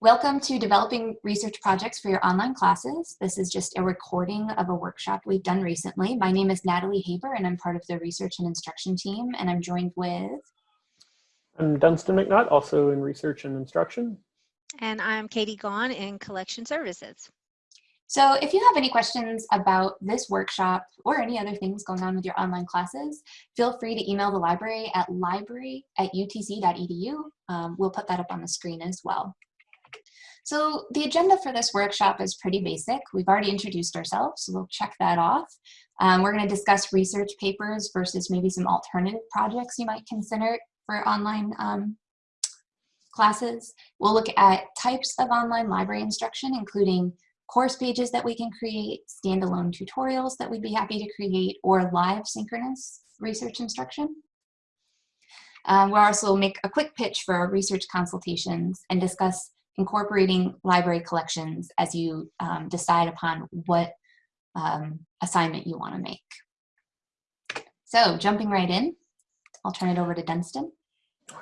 Welcome to Developing Research Projects for Your Online Classes. This is just a recording of a workshop we've done recently. My name is Natalie Haber and I'm part of the Research and Instruction team and I'm joined with... I'm Dunstan McNutt, also in Research and Instruction. And I'm Katie Gaughan in Collection Services. So if you have any questions about this workshop or any other things going on with your online classes, feel free to email the library at library at utc.edu. Um, we'll put that up on the screen as well. So the agenda for this workshop is pretty basic. We've already introduced ourselves, so we'll check that off. Um, we're going to discuss research papers versus maybe some alternative projects you might consider for online um, classes. We'll look at types of online library instruction, including course pages that we can create, standalone tutorials that we'd be happy to create, or live synchronous research instruction. Um, we'll also make a quick pitch for our research consultations and discuss incorporating library collections as you um, decide upon what um, assignment you want to make. So jumping right in, I'll turn it over to Dunstan.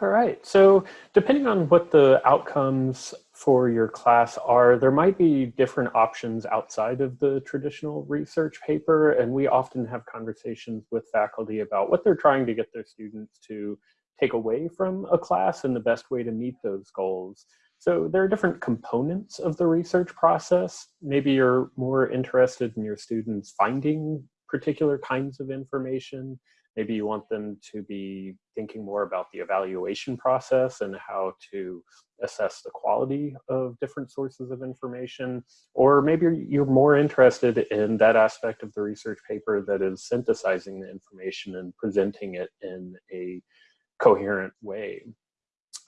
All right, so depending on what the outcomes for your class are, there might be different options outside of the traditional research paper, and we often have conversations with faculty about what they're trying to get their students to take away from a class and the best way to meet those goals. So there are different components of the research process. Maybe you're more interested in your students finding particular kinds of information. Maybe you want them to be thinking more about the evaluation process and how to assess the quality of different sources of information. Or maybe you're more interested in that aspect of the research paper that is synthesizing the information and presenting it in a coherent way.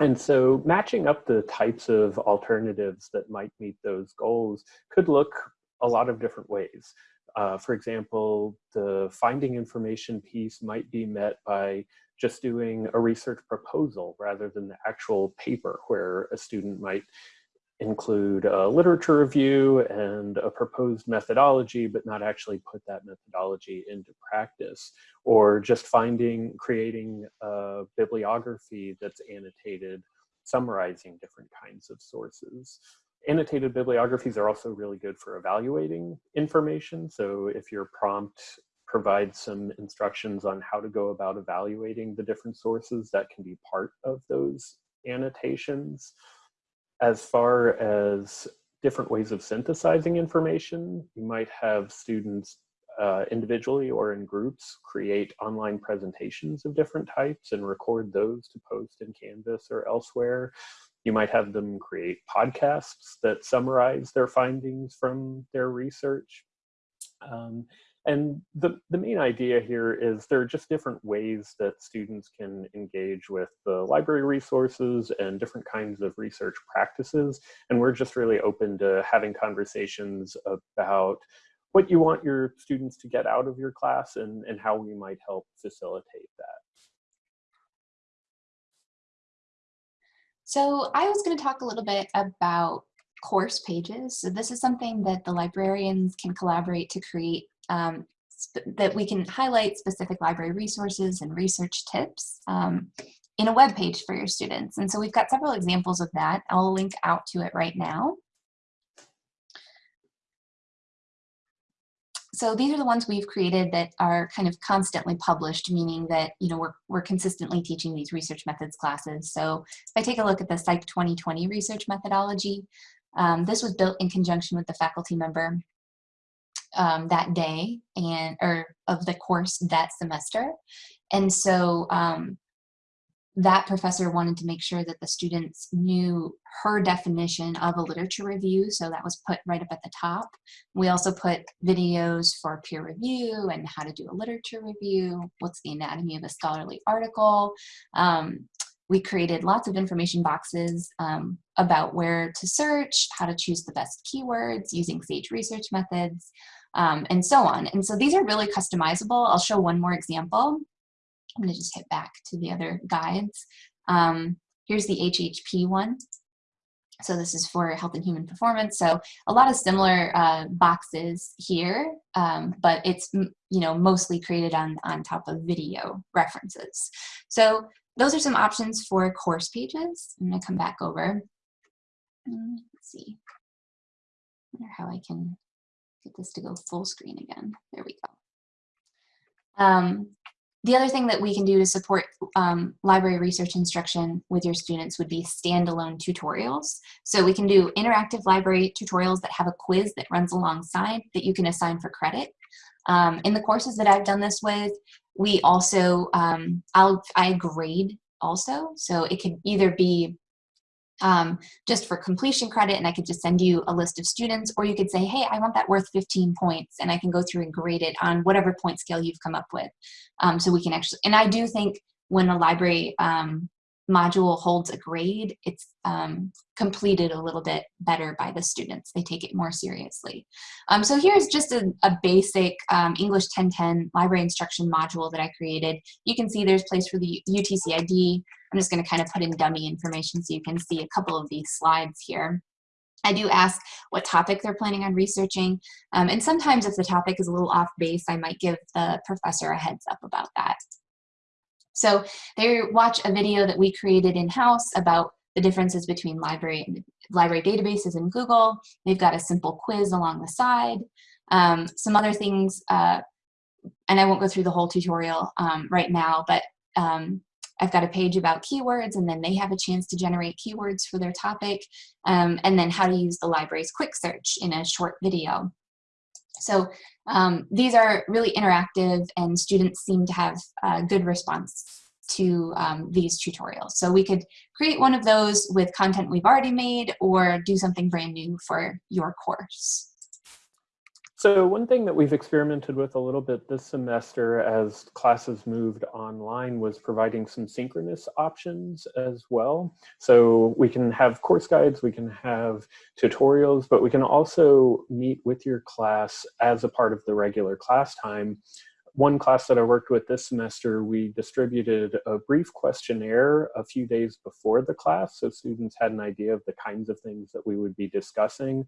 And so matching up the types of alternatives that might meet those goals could look a lot of different ways. Uh, for example, the finding information piece might be met by just doing a research proposal rather than the actual paper where a student might include a literature review and a proposed methodology, but not actually put that methodology into practice, or just finding, creating a bibliography that's annotated, summarizing different kinds of sources. Annotated bibliographies are also really good for evaluating information. So if your prompt provides some instructions on how to go about evaluating the different sources, that can be part of those annotations as far as different ways of synthesizing information, you might have students uh, individually or in groups create online presentations of different types and record those to post in Canvas or elsewhere. You might have them create podcasts that summarize their findings from their research. Um, and the, the main idea here is there are just different ways that students can engage with the library resources and different kinds of research practices. And we're just really open to having conversations about what you want your students to get out of your class and, and how we might help facilitate that. So I was going to talk a little bit about course pages. So this is something that the librarians can collaborate to create um, that we can highlight specific library resources and research tips um, in a web page for your students. And so we've got several examples of that. I'll link out to it right now. So these are the ones we've created that are kind of constantly published, meaning that you know we're, we're consistently teaching these research methods classes. So if I take a look at the Psych 2020 research methodology, um, this was built in conjunction with the faculty member um, that day and or of the course that semester. And so um, that professor wanted to make sure that the students knew her definition of a literature review. So that was put right up at the top. We also put videos for peer review and how to do a literature review. What's the anatomy of a scholarly article? Um, we created lots of information boxes um, about where to search, how to choose the best keywords using SAGE research methods, um, and so on. And so these are really customizable. I'll show one more example. I'm gonna just hit back to the other guides. Um, here's the HHP one. So this is for health and human performance. So a lot of similar uh, boxes here, um, but it's you know mostly created on, on top of video references. So those are some options for course pages. I'm gonna come back over. Mm, Let's see. wonder how I can get this to go full screen again. There we go. Um, the other thing that we can do to support um, library research instruction with your students would be standalone tutorials. So we can do interactive library tutorials that have a quiz that runs alongside that you can assign for credit. Um, in the courses that I've done this with, we also, um, I'll, I grade also. So it could either be um, just for completion credit and I could just send you a list of students or you could say, hey, I want that worth 15 points and I can go through and grade it on whatever point scale you've come up with. Um, so we can actually, and I do think when a library um, module holds a grade, it's um, completed a little bit better by the students. They take it more seriously. Um, so here's just a, a basic um, English 1010 library instruction module that I created. You can see there's place for the UTC ID. I'm just gonna kind of put in dummy information so you can see a couple of these slides here. I do ask what topic they're planning on researching. Um, and sometimes if the topic is a little off base, I might give the professor a heads up about that. So they watch a video that we created in-house about the differences between library, library databases and Google. They've got a simple quiz along the side. Um, some other things, uh, and I won't go through the whole tutorial um, right now, but um, I've got a page about keywords and then they have a chance to generate keywords for their topic um, and then how to use the library's quick search in a short video. So um, these are really interactive and students seem to have a good response to um, these tutorials. So we could create one of those with content we've already made or do something brand new for your course. So one thing that we've experimented with a little bit this semester as classes moved online was providing some synchronous options as well. So we can have course guides, we can have tutorials, but we can also meet with your class as a part of the regular class time. One class that I worked with this semester, we distributed a brief questionnaire a few days before the class so students had an idea of the kinds of things that we would be discussing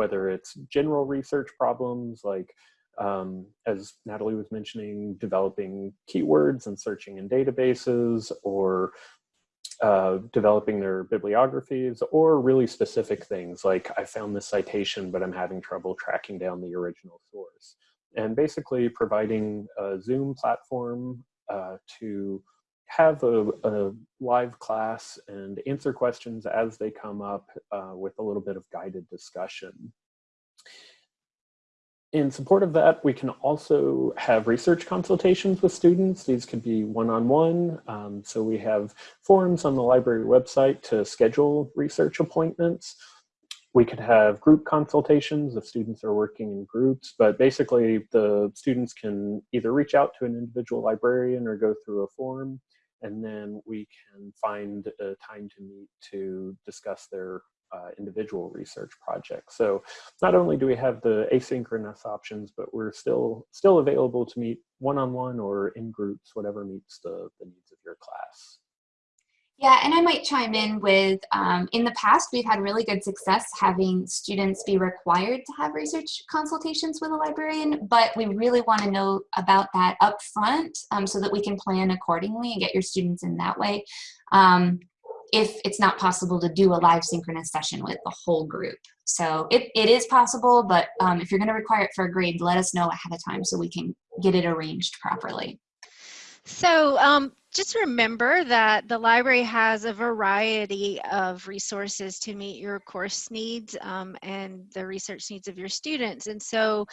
whether it's general research problems like um, as Natalie was mentioning, developing keywords and searching in databases or uh, developing their bibliographies or really specific things like I found this citation, but I'm having trouble tracking down the original source. And basically providing a Zoom platform uh, to have a, a, live class and answer questions as they come up uh, with a little bit of guided discussion. In support of that, we can also have research consultations with students. These could be one-on-one. -on -one. um, so we have forums on the library website to schedule research appointments. We could have group consultations if students are working in groups, but basically the students can either reach out to an individual librarian or go through a forum and then we can find a time to meet to discuss their uh, individual research projects. So not only do we have the asynchronous options, but we're still still available to meet one-on-one -on -one or in groups, whatever meets the, the needs of your class. Yeah, and I might chime in with, um, in the past, we've had really good success having students be required to have research consultations with a librarian, but we really want to know about that up front um, so that we can plan accordingly and get your students in that way. Um, if it's not possible to do a live synchronous session with the whole group. So it, it is possible, but um, if you're going to require it for a grade, let us know ahead of time so we can get it arranged properly. So um, just remember that the library has a variety of resources to meet your course needs um, and the research needs of your students. And so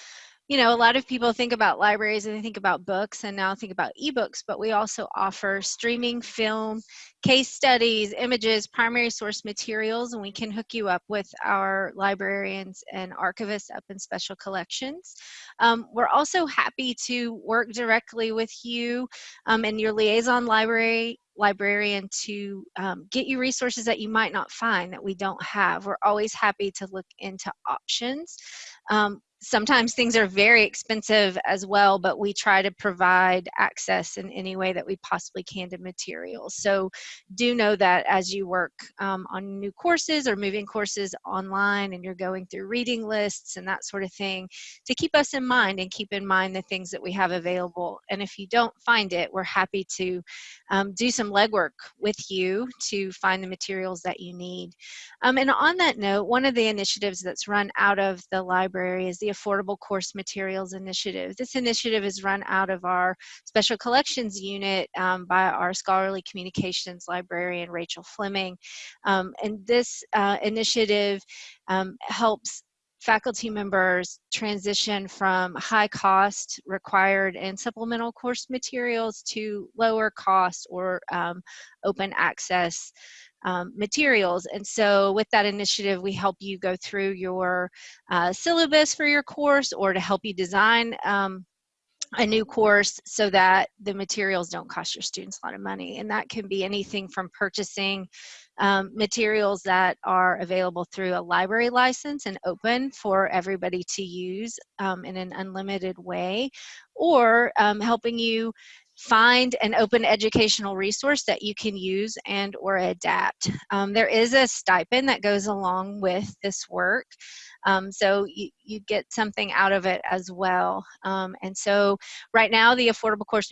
you know, a lot of people think about libraries and they think about books and now think about ebooks, but we also offer streaming film, case studies, images, primary source materials, and we can hook you up with our librarians and archivists up in special collections. Um, we're also happy to work directly with you um, and your liaison library librarian to um, get you resources that you might not find that we don't have. We're always happy to look into options. Um, sometimes things are very expensive as well, but we try to provide access in any way that we possibly can to materials. So do know that as you work um, on new courses or moving courses online and you're going through reading lists and that sort of thing, to keep us in mind and keep in mind the things that we have available. And if you don't find it, we're happy to um, do some legwork with you to find the materials that you need. Um, and on that note, one of the initiatives that's run out of the library is the Affordable Course Materials Initiative. This initiative is run out of our Special Collections Unit um, by our scholarly communications librarian, Rachel Fleming. Um, and this uh, initiative um, helps faculty members transition from high cost required and supplemental course materials to lower cost or um, open access um, materials. And so with that initiative, we help you go through your uh, syllabus for your course or to help you design um, a new course so that the materials don't cost your students a lot of money. And that can be anything from purchasing um, materials that are available through a library license and open for everybody to use um, in an unlimited way, or um, helping you find an open educational resource that you can use and or adapt. Um, there is a stipend that goes along with this work. Um, so you, you get something out of it as well. Um, and so right now the Affordable Course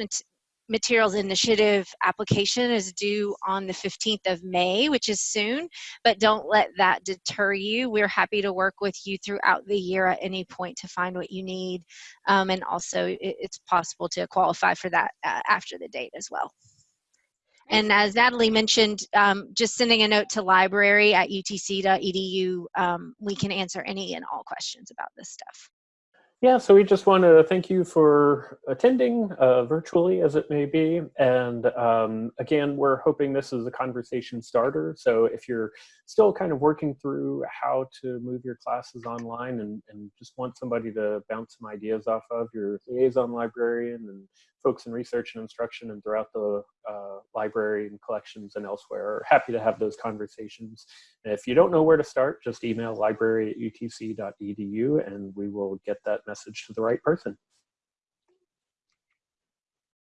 Materials Initiative application is due on the 15th of May, which is soon, but don't let that deter you. We're happy to work with you throughout the year at any point to find what you need. Um, and also it, it's possible to qualify for that uh, after the date as well. And as Natalie mentioned, um, just sending a note to library at utc.edu, um, we can answer any and all questions about this stuff. Yeah, so we just want to thank you for attending uh, virtually as it may be. And um, again, we're hoping this is a conversation starter. So if you're still kind of working through how to move your classes online and, and just want somebody to bounce some ideas off of, your liaison librarian and folks in research and instruction and throughout the uh, library and collections and elsewhere are happy to have those conversations. If you don't know where to start, just email library at utc.edu and we will get that message to the right person.